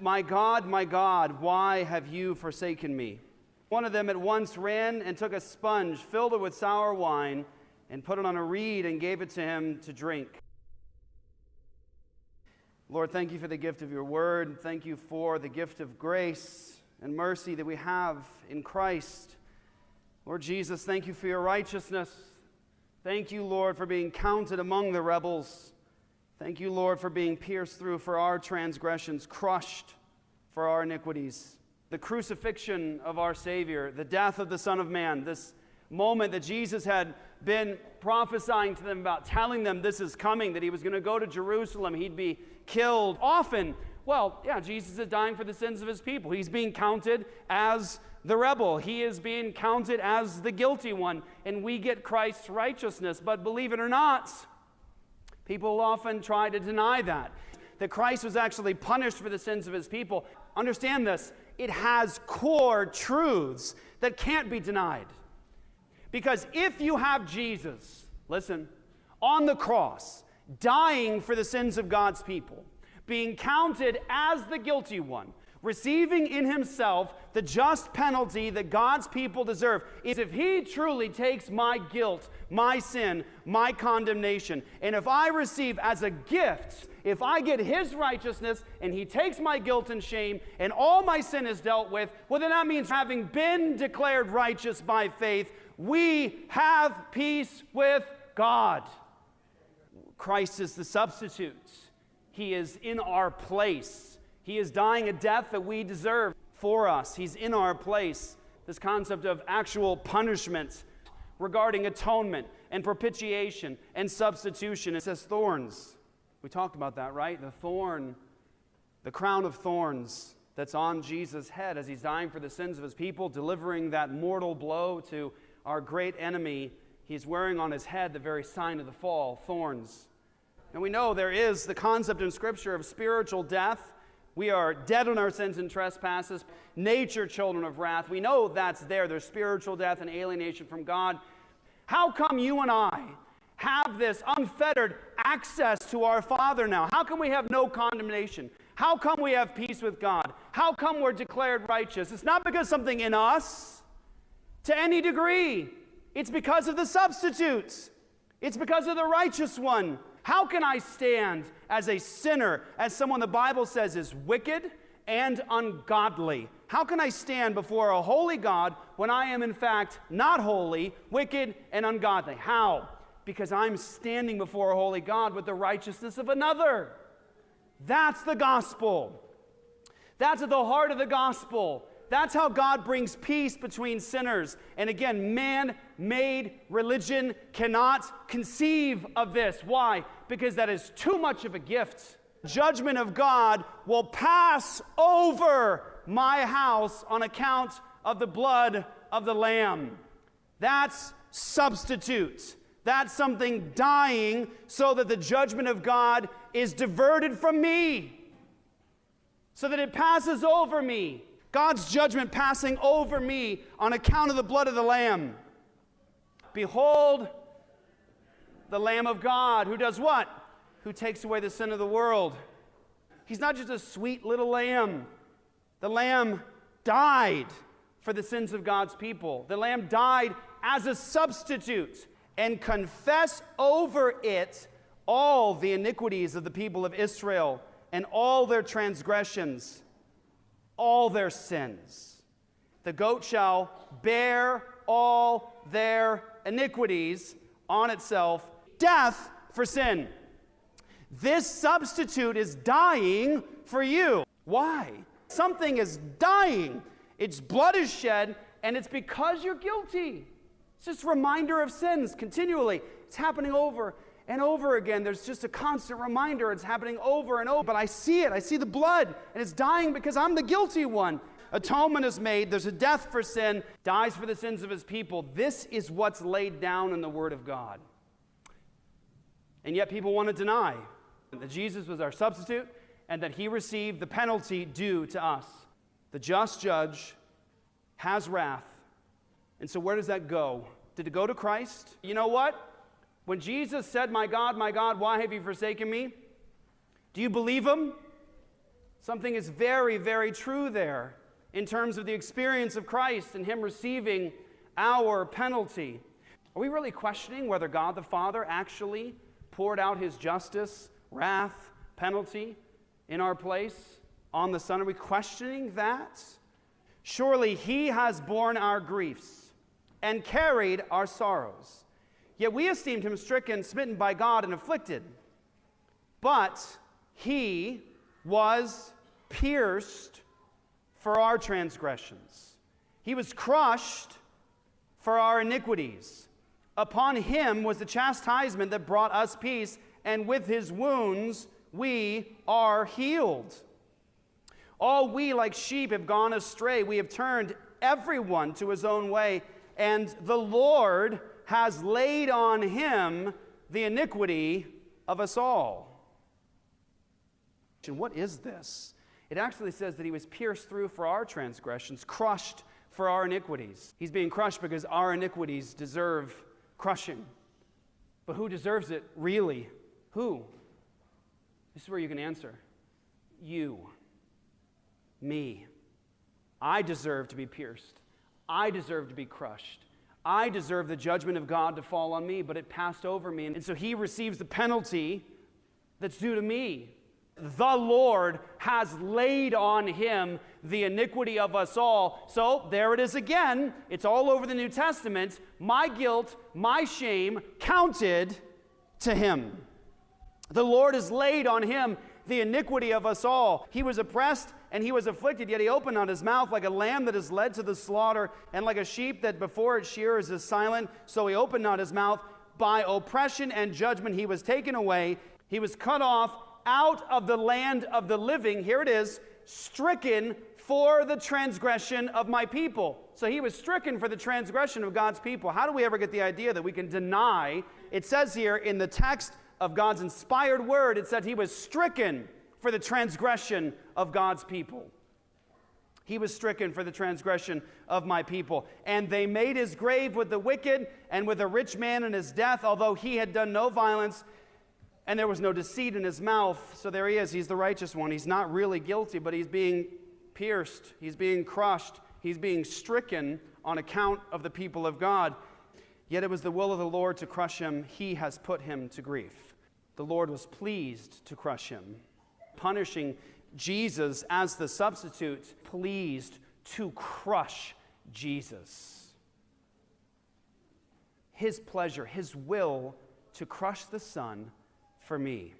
My God, my God, why have you forsaken me? One of them at once ran and took a sponge, filled it with sour wine, and put it on a reed and gave it to him to drink. Lord, thank you for the gift of your word. Thank you for the gift of grace and mercy that we have in Christ. Lord Jesus, thank you for your righteousness. Thank you, Lord, for being counted among the rebels. Thank you, Lord, for being pierced through for our transgressions, crushed for our iniquities. The crucifixion of our Savior, the death of the Son of Man, this moment that Jesus had been prophesying to them about, telling them this is coming, that he was going to go to Jerusalem, he'd be killed. Often, well, yeah, Jesus is dying for the sins of his people. He's being counted as the rebel, he is being counted as the guilty one, and we get Christ's righteousness. But believe it or not, People often try to deny that, that Christ was actually punished for the sins of his people. Understand this it has core truths that can't be denied. Because if you have Jesus, listen, on the cross, dying for the sins of God's people, being counted as the guilty one, receiving in himself the just penalty that God's people deserve, is if he truly takes my guilt, my sin, my condemnation, and if I receive as a gift, if I get his righteousness and he takes my guilt and shame and all my sin is dealt with, well, then that means having been declared righteous by faith, we have peace with God. Christ is the substitute, he is in our place. He is dying a death that we deserve for us. He's in our place. This concept of actual punishment regarding atonement and propitiation and substitution. It says thorns. We talked about that, right? The thorn, the crown of thorns that's on Jesus' head as he's dying for the sins of his people, delivering that mortal blow to our great enemy. He's wearing on his head the very sign of the fall, thorns. And we know there is the concept in Scripture of spiritual death we are dead in our sins and trespasses, nature children of wrath. We know that's there. There's spiritual death and alienation from God. How come you and I have this unfettered access to our Father now? How come we have no condemnation? How come we have peace with God? How come we're declared righteous? It's not because something in us to any degree, it's because of the substitutes, it's because of the righteous one. How can I stand as a sinner, as someone the Bible says is wicked and ungodly? How can I stand before a holy God when I am in fact not holy, wicked, and ungodly? How? Because I'm standing before a holy God with the righteousness of another. That's the gospel. That's at the heart of the gospel. That's how God brings peace between sinners. And again, man made religion cannot conceive of this. Why? Because that is too much of a gift. Judgment of God will pass over my house on account of the blood of the Lamb. That's substitute. That's something dying so that the judgment of God is diverted from me, so that it passes over me. God's judgment passing over me on account of the blood of the Lamb. Behold, the Lamb of God, who does what? Who takes away the sin of the world. He's not just a sweet little lamb. The lamb died for the sins of God's people. The lamb died as a substitute and confess over it all the iniquities of the people of Israel and all their transgressions all their sins. The goat shall bear all their iniquities on itself, death for sin. This substitute is dying for you. Why? Something is dying. Its blood is shed, and it's because you're guilty. It's just reminder of sins continually. It's happening over and over again. There's just a constant reminder. It's happening over and over. But I see it. I see the blood, and it's dying because I'm the guilty one. Atonement is made. There's a death for sin, dies for the sins of his people. This is what's laid down in the Word of God. And yet people want to deny that Jesus was our substitute and that he received the penalty due to us. The just judge has wrath. And so, where does that go? Did it go to Christ? You know what? When Jesus said, My God, my God, why have you forsaken me? Do you believe him? Something is very, very true there in terms of the experience of Christ and Him receiving our penalty. Are we really questioning whether God the Father actually poured out His justice, wrath, penalty in our place on the Son? Are we questioning that? Surely He has borne our griefs and carried our sorrows. Yet we esteemed Him stricken, smitten by God, and afflicted. But He was pierced for our transgressions, He was crushed for our iniquities. Upon Him was the chastisement that brought us peace, and with His wounds we are healed. All we, like sheep, have gone astray. We have turned everyone to his own way, and the Lord has laid on him the iniquity of us all. And what is this? It actually says that he was pierced through for our transgressions, crushed for our iniquities. He's being crushed because our iniquities deserve crushing. But who deserves it really? Who? This is where you can answer. You. Me. I deserve to be pierced. I deserve to be crushed. I deserve the judgment of God to fall on me, but it passed over me. And so he receives the penalty that's due to me. The Lord has laid on him the iniquity of us all. So there it is again. It's all over the New Testament. My guilt, my shame counted to him. The Lord has laid on him the iniquity of us all. He was oppressed and he was afflicted, yet he opened not his mouth like a lamb that is led to the slaughter, and like a sheep that before its shearers is silent. So he opened not his mouth. By oppression and judgment he was taken away. He was cut off out of the land of the living. Here it is, stricken for the transgression of my people. So he was stricken for the transgression of God's people. How do we ever get the idea that we can deny? It says here in the text of God's inspired word, it said he was stricken for the transgression of God's people. He was stricken for the transgression of my people. And they made his grave with the wicked and with a rich man in his death, although he had done no violence and there was no deceit in his mouth. So there he is. He's the righteous one. He's not really guilty, but he's being pierced, he's being crushed, he's being stricken on account of the people of God. Yet it was the will of the Lord to crush him. He has put him to grief. The Lord was pleased to crush him, punishing Jesus as the substitute, pleased to crush Jesus. His pleasure, his will to crush the Son for me.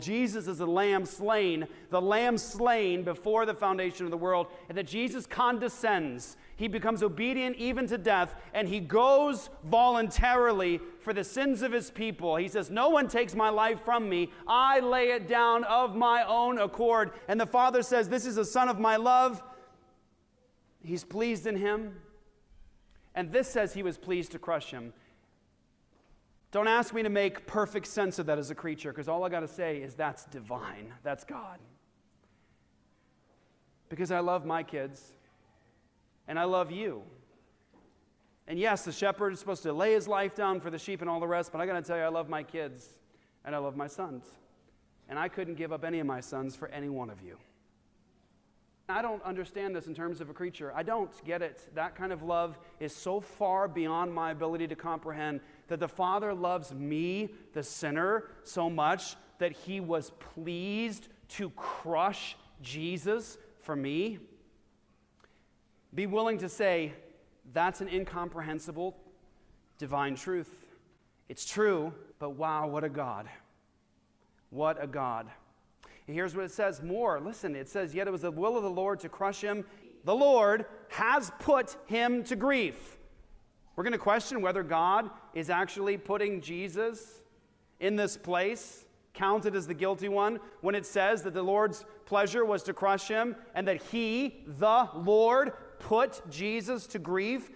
Jesus is the lamb slain, the lamb slain before the foundation of the world, and that Jesus condescends. He becomes obedient even to death, and he goes voluntarily for the sins of his people. He says, No one takes my life from me. I lay it down of my own accord. And the Father says, This is a son of my love. He's pleased in him. And this says he was pleased to crush him. Don't ask me to make perfect sense of that as a creature, because all I got to say is that's divine. That's God. Because I love my kids, and I love you. And yes, the shepherd is supposed to lay his life down for the sheep and all the rest, but I got to tell you, I love my kids, and I love my sons. And I couldn't give up any of my sons for any one of you. I don't understand this in terms of a creature. I don't get it. That kind of love is so far beyond my ability to comprehend that the Father loves me, the sinner, so much that he was pleased to crush Jesus for me. Be willing to say, that's an incomprehensible divine truth. It's true, but wow, what a God. What a God. Here's what it says more. Listen, it says, Yet it was the will of the Lord to crush him. The Lord has put him to grief. We're going to question whether God is actually putting Jesus in this place, counted as the guilty one, when it says that the Lord's pleasure was to crush him and that he, the Lord, put Jesus to grief.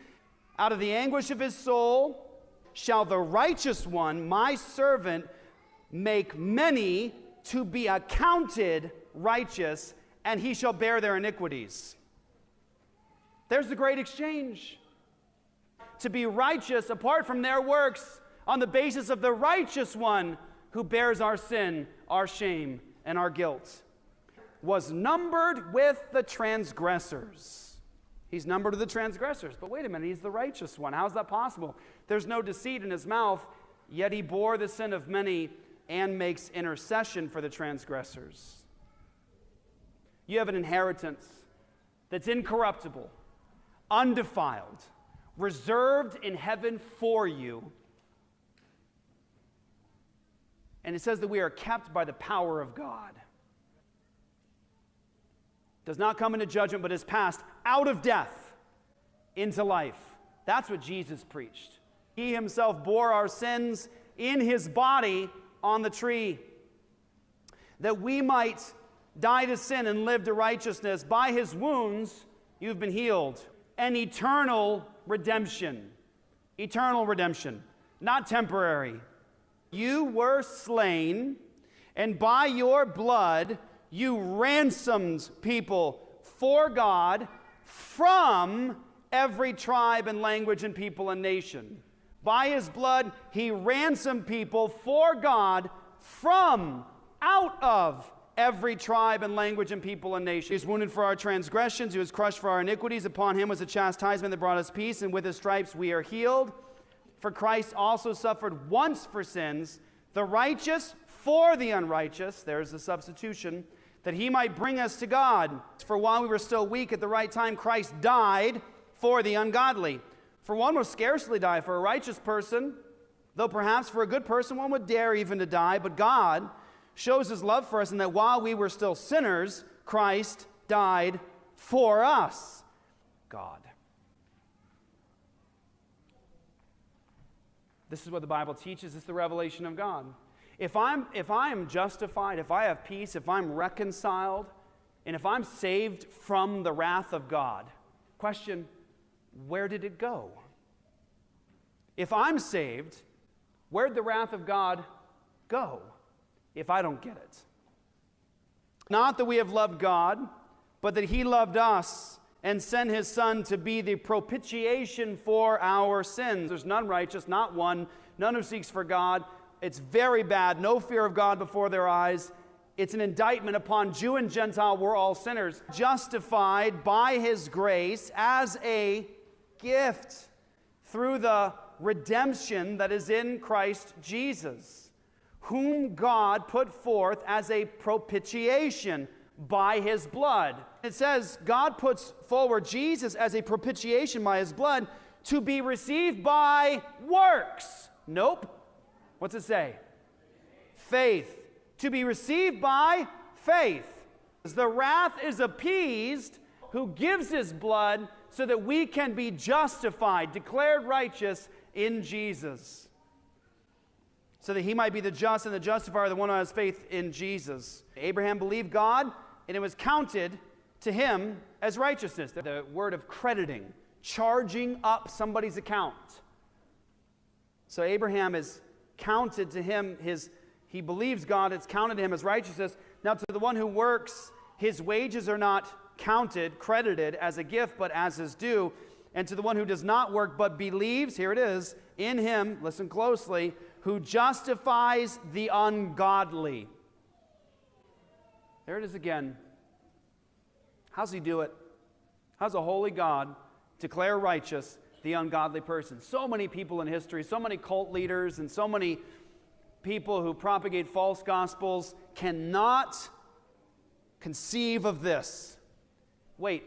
Out of the anguish of his soul shall the righteous one, my servant, make many to be accounted righteous, and he shall bear their iniquities. There's the great exchange. To be righteous apart from their works on the basis of the righteous one who bears our sin, our shame, and our guilt. was numbered with the transgressors. He's numbered with the transgressors. But wait a minute, he's the righteous one. How's that possible? There's no deceit in his mouth, yet he bore the sin of many and makes intercession for the transgressors. You have an inheritance that's incorruptible, undefiled, reserved in heaven for you. And it says that we are kept by the power of God. Does not come into judgment, but is passed out of death into life. That's what Jesus preached. He himself bore our sins in his body on the tree, that we might die to sin and live to righteousness. By his wounds, you've been healed. An eternal redemption. Eternal redemption, not temporary. You were slain, and by your blood, you ransomed people for God from every tribe and language and people and nation. By his blood, he ransomed people for God from out of every tribe and language and people and nation. He was wounded for our transgressions, he was crushed for our iniquities. Upon him was the chastisement that brought us peace, and with his stripes we are healed. For Christ also suffered once for sins, the righteous for the unrighteous. There's the substitution. That he might bring us to God. For while we were still weak at the right time, Christ died for the ungodly. For one would scarcely die for a righteous person, though perhaps for a good person one would dare even to die. But God shows his love for us in that while we were still sinners, Christ died for us. God. This is what the Bible teaches. It's the revelation of God. If I'm, if I am justified, if I have peace, if I'm reconciled, and if I'm saved from the wrath of God, question where did it go? If I'm saved, where'd the wrath of God go if I don't get it? Not that we have loved God, but that He loved us and sent His Son to be the propitiation for our sins. There's none righteous, not one, none who seeks for God. It's very bad, no fear of God before their eyes. It's an indictment upon Jew and Gentile, we're all sinners, justified by His grace as a gift through the redemption that is in Christ Jesus, whom God put forth as a propitiation by his blood. It says God puts forward Jesus as a propitiation by his blood to be received by works. Nope. What's it say? Faith. To be received by faith. As the wrath is appeased who gives his blood so that we can be justified, declared righteous in Jesus. So that he might be the just and the justifier, the one who has faith in Jesus. Abraham believed God, and it was counted to him as righteousness. The word of crediting, charging up somebody's account. So Abraham is counted to him his he believes God, it's counted to him as righteousness. Now to the one who works, his wages are not counted, credited as a gift, but as his due. And to the one who does not work but believes, here it is, in him, listen closely, who justifies the ungodly. There it is again. How's he do it? How's a holy God declare righteous the ungodly person? So many people in history, so many cult leaders, and so many people who propagate false gospels cannot conceive of this wait,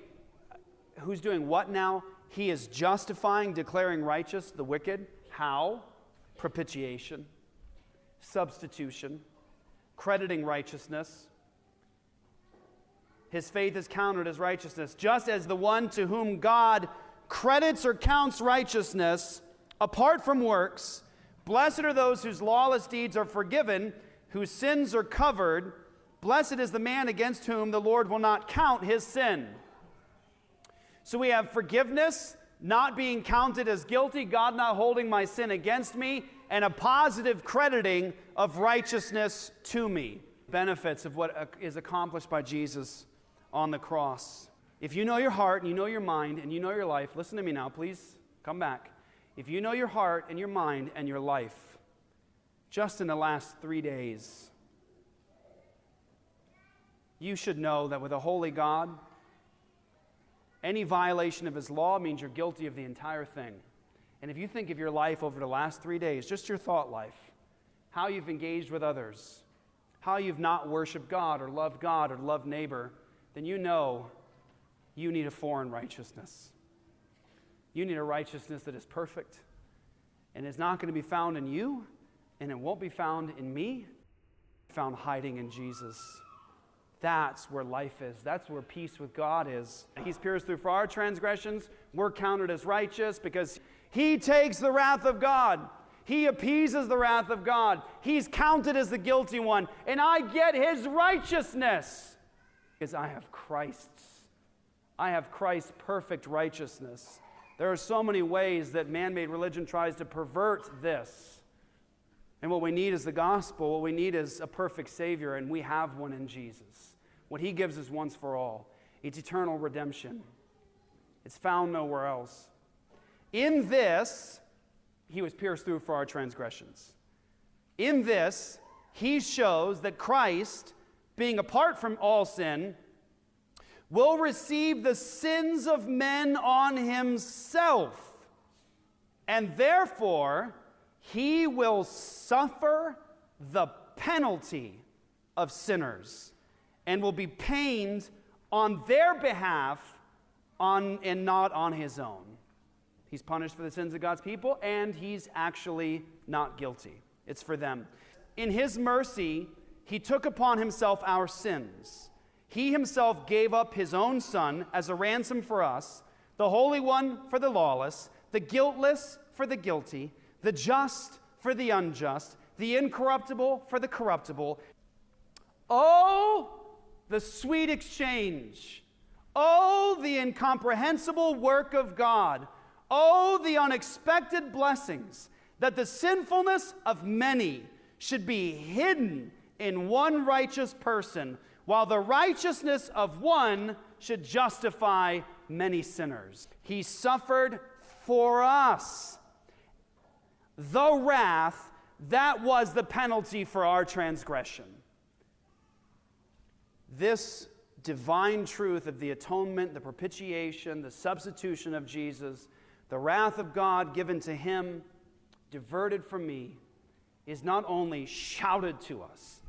who's doing what now? He is justifying, declaring righteous the wicked. How? Propitiation, substitution, crediting righteousness. His faith is counted as righteousness, just as the one to whom God credits or counts righteousness apart from works. Blessed are those whose lawless deeds are forgiven, whose sins are covered. Blessed is the man against whom the Lord will not count his sin. So we have forgiveness, not being counted as guilty, God not holding my sin against me, and a positive crediting of righteousness to me. Benefits of what uh, is accomplished by Jesus on the cross. If you know your heart and you know your mind and you know your life, listen to me now, please come back. If you know your heart and your mind and your life, just in the last three days, you should know that with a holy God, any violation of his law means you're guilty of the entire thing. And if you think of your life over the last three days, just your thought life, how you've engaged with others, how you've not worshiped God or loved God or loved neighbor, then you know you need a foreign righteousness. You need a righteousness that is perfect and is not going to be found in you, and it won't be found in me, found hiding in Jesus. That's where life is. That's where peace with God is. He's pierced through for our transgressions. We're counted as righteous because He takes the wrath of God. He appeases the wrath of God. He's counted as the guilty one. And I get His righteousness because I have Christ's. I have Christ's perfect righteousness. There are so many ways that man made religion tries to pervert this. And what we need is the gospel. What we need is a perfect Savior, and we have one in Jesus. What He gives is once for all it's eternal redemption, it's found nowhere else. In this, He was pierced through for our transgressions. In this, He shows that Christ, being apart from all sin, will receive the sins of men on himself, and therefore he will suffer the penalty of sinners and will be pained on their behalf on, and not on his own. He's punished for the sins of God's people, and he's actually not guilty. It's for them. In his mercy, he took upon himself our sins he himself gave up his own son as a ransom for us, the Holy One for the lawless, the guiltless for the guilty, the just for the unjust, the incorruptible for the corruptible. Oh, the sweet exchange. Oh, the incomprehensible work of God. Oh, the unexpected blessings that the sinfulness of many should be hidden in one righteous person while the righteousness of one should justify many sinners. He suffered for us the wrath that was the penalty for our transgression. This divine truth of the atonement, the propitiation, the substitution of Jesus, the wrath of God given to him, diverted from me, is not only shouted to us,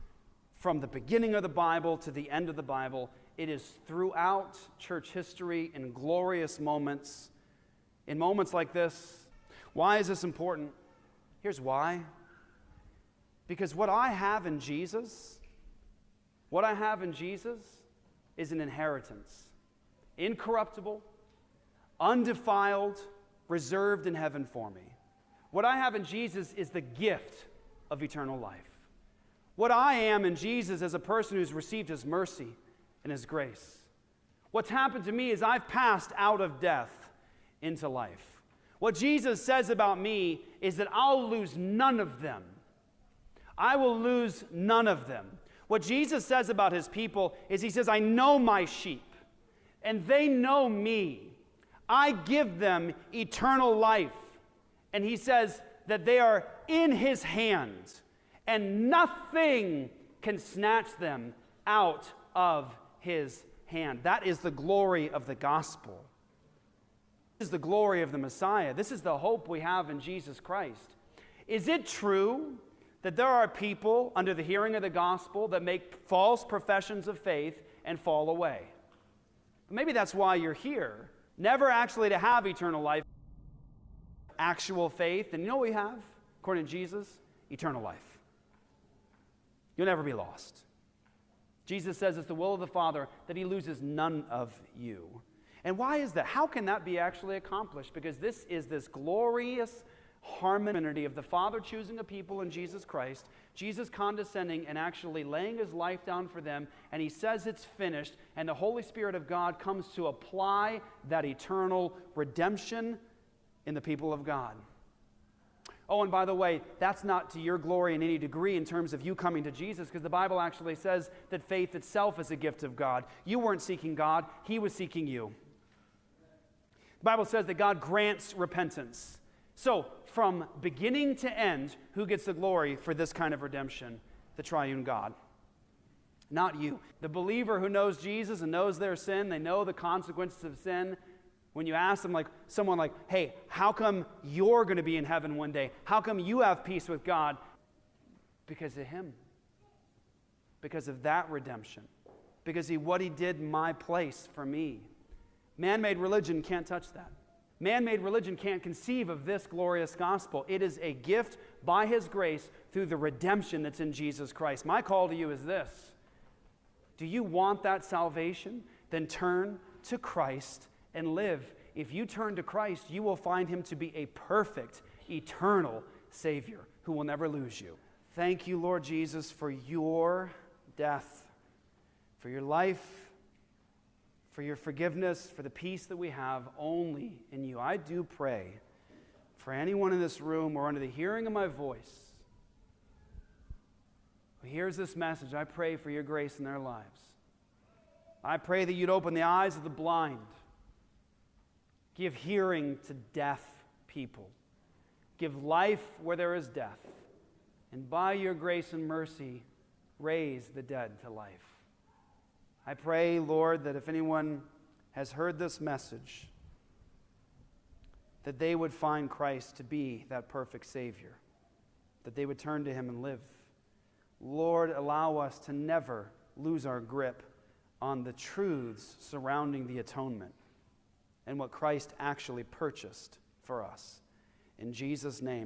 from the beginning of the Bible to the end of the Bible. It is throughout church history in glorious moments. In moments like this, why is this important? Here's why. Because what I have in Jesus, what I have in Jesus is an inheritance incorruptible, undefiled, reserved in heaven for me. What I have in Jesus is the gift of eternal life. What I am in Jesus as a person who's received his mercy and his grace. What's happened to me is I've passed out of death into life. What Jesus says about me is that I'll lose none of them. I will lose none of them. What Jesus says about his people is he says, I know my sheep, and they know me. I give them eternal life. And he says that they are in his hands and nothing can snatch them out of his hand. That is the glory of the gospel. This is the glory of the Messiah. This is the hope we have in Jesus Christ. Is it true that there are people under the hearing of the gospel that make false professions of faith and fall away? Maybe that's why you're here. Never actually to have eternal life, actual faith. And you know what we have, according to Jesus? Eternal life. You'll never be lost. Jesus says it's the will of the Father that he loses none of you. And why is that? How can that be actually accomplished? Because this is this glorious harmony of the Father choosing a people in Jesus Christ, Jesus condescending and actually laying his life down for them, and he says it's finished, and the Holy Spirit of God comes to apply that eternal redemption in the people of God. Oh, and by the way, that's not to your glory in any degree in terms of you coming to Jesus, because the Bible actually says that faith itself is a gift of God. You weren't seeking God, He was seeking you. Bible says that God grants repentance. So, from beginning to end, who gets the glory for this kind of redemption? The triune God. not you. The believer who knows Jesus and knows their sin, they know the consequences of sin. When you ask them, like someone like, hey, how come you're going to be in heaven one day? How come you have peace with God? Because of Him. Because of that redemption. Because he what he did in my place for me. Man-made religion can't touch that. Man made religion can't conceive of this glorious gospel. It is a gift by His grace through the redemption that's in Jesus Christ. My call to you is this Do you want that salvation? Then turn to Christ and live. If you turn to Christ, you will find Him to be a perfect, eternal Savior who will never lose you. Thank you, Lord Jesus, for your death, for your life for your forgiveness, for the peace that we have only in you. I do pray for anyone in this room or under the hearing of my voice who hears this message. I pray for your grace in their lives. I pray that you'd open the eyes of the blind, give hearing to deaf people, give life where there is death, and by your grace and mercy, raise the dead to life. I pray, Lord, that if anyone has heard this message, that they would find Christ to be that perfect Savior, that they would turn to Him and live. Lord, allow us to never lose our grip on the truths surrounding the atonement and what Christ actually purchased for us. In Jesus' name.